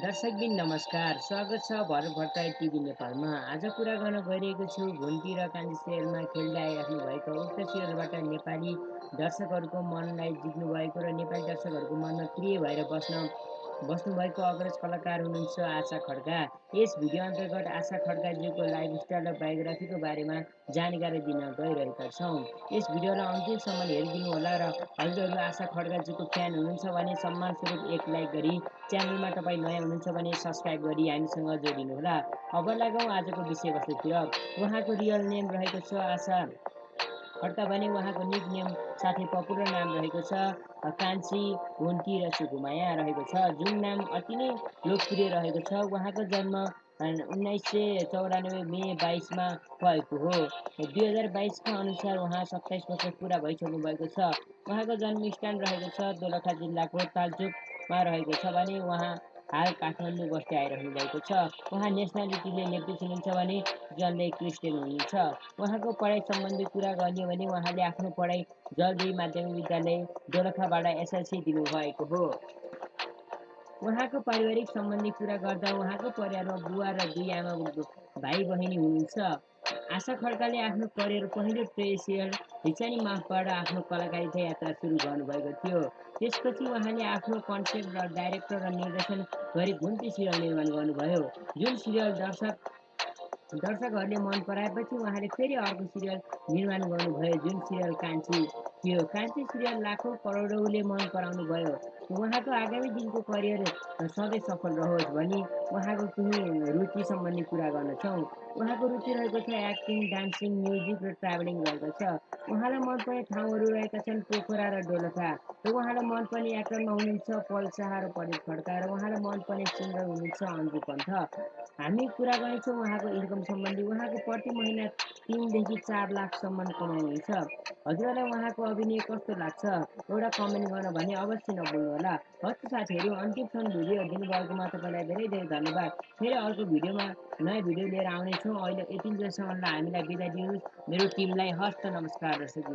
दर्शकबिन नमस्कार। स्वागत छ भरत भट्टराई टिभी नेपालमा। आज कुरा गर्न गइरहेको छु घुन्टी र कान्छी सिरियलमा खेल्दै आइराख्नु भएको उक्त सिरियलबाट नेपाली दर्शकहरूको मनलाई जित्नु भएको र नेपाली दर्शकहरूको मनमा प्रिय भएर बस्न बस्नुभएको अग्रज कलाकार हुनुहुन्छ आशा खड्का। यस भिडियो अन्तर्गत आशा खड्काज्यूको लाइफस्टाइल र बायोग्राफीको बारेमा जानकारी दिन गइरहेका छौँ। यस भिडियोलाई अन्तिमसम्म हेरिदिनु होला र हजुरहरू आशा खड्काज्यूको फ्यान हुनुहुन्छ भने सम्मानस्वरूप एक लाइक गरी च्यानलमा तपाईँ नयाँ हुनुहुन्छ भने सब्सक्राइब गरी हामीसँग जोडिनुहोला। अब लागौँ आजको विषयवस्तुतिर उहाँको रियल नेम रहेको छ आशा। खड्का भने उहाँको निक नेम साथै पपुलर नाम रहेको छ कान्छी हुन्की र सुकुमाया रहेको छ। जुन नाम अति नै लोकप्रिय रहेको छ उहाँको जन्म उन्नाइस सय चौरानब्बे मे बाइसमा भएको हो। दुई हजार बाइसका अनुसार उहाँ सत्ताइस वर्ष पुरा भइसक्नु भएको छ। उहाँको जन्मस्थान रहेको छ दोलखा जिल्लाको तालचोकमा रहेको छ भने उहाँ हाल काठमाडौँ बस्दै आइरहनु भएको छ। उहाँ नेसनालिटीले लेख्दै हुनुहुन्छ भने जन्दै क्रिस्चियन हुनुहुन्छ। उहाँको पढाइ सम्बन्धी कुरा गर्ने भने उहाँले आफ्नो पढाइ जलदी माध्यमिक विद्यालय दोलखाबाट एसएलसी दिनुभएको हो। उहाँको पारिवारिक सम्बन्धी कुरा गर्दा उहाँको परिवारमा बुवा र दुई आमा भाइ बहिनी हुनुहुन्छ। आशा खड्काले आफ्नो करियर पहिलो सिरियल हिचानी माफबाट आफ्नो कलाकारिता यात्रा सुरु गर्नुभएको थियो। त्यसपछि उहाँले आफ्नो कन्सेप्ट र डाइरेक्टर र निर्देशन गरी घुन्ती सिरियल निर्माण गर्नुभयो। जुन सिरियल दर्शक दर्शकहरूले मन पराएपछि उहाँले फेरि अर्को सिरियल निर्माण गर्नुभयो जुन सिरियल कान्छी थियो। कान्छी सिरियल लाखौँ करोडौँले मन पराउनु भयो। उहाँको आगामी दिनको करियर सधैँ सफल रहोस् भनी उहाँको केही रुचि सम्बन्धी कुरा गर्नेछौँ उहाँको रुचि रहेको छ एक्टिङ डान्सिङ म्युजिक र ट्राभलिङ रहेको छ उहाँलाई मनपर्ने ठाउँहरू रहेका छन् पोखरा र डोलखा र उहाँलाई मनपर्ने एक्टरमा हुनुहुन्छ पल शाह र परेश खड्का र उहाँलाई मनपर्ने सिङ्गर हुनुहुन्छ अन्जु पन्थ हामी कुरा गर्नेछौँ उहाँको इन्कम सम्बन्धी उहाँको प्रति महिना तिनदेखि चार लाखसम्म कमाउनुहुन्छ। हजुरहरूलाई उहाँको अभिनय कस्तो लाग्छ? एउटा कमेन्ट गर्न भने अवश्य नभुल्नु होला। हस् साथीहरू अन्तिमसम्म भिडियो दिनुभएकोमा तपाईँलाई धेरै धेरै धन्यवाद। फेरि अर्को भिडियोमा नयाँ भिडियो लिएर आउनेछौँ। अहिले यति बेलासम्मलाई हामीलाई बिदा दिनुहोस्। मेरो टिमलाई हस्त नमस्कार दर्शक